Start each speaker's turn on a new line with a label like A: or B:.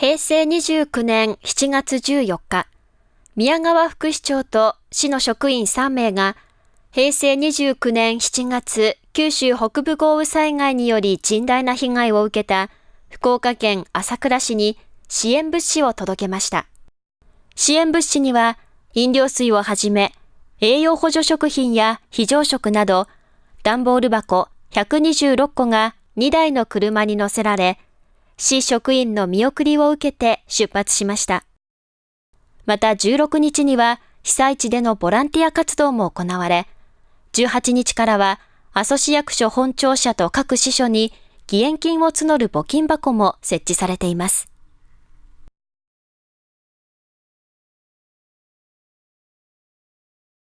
A: 平成29年7月14日、宮川副市長と市の職員3名が、平成29年7月、九州北部豪雨災害により甚大な被害を受けた福岡県朝倉市に支援物資を届けました。支援物資には、飲料水をはじめ、栄養補助食品や非常食など、段ボール箱126個が2台の車に乗せられ、市職員の見送りを受けて出発しました。また16日には被災地でのボランティア活動も行われ、18日からは阿蘇市役所本庁舎と各支所に義援金を募る募金箱も設置されています。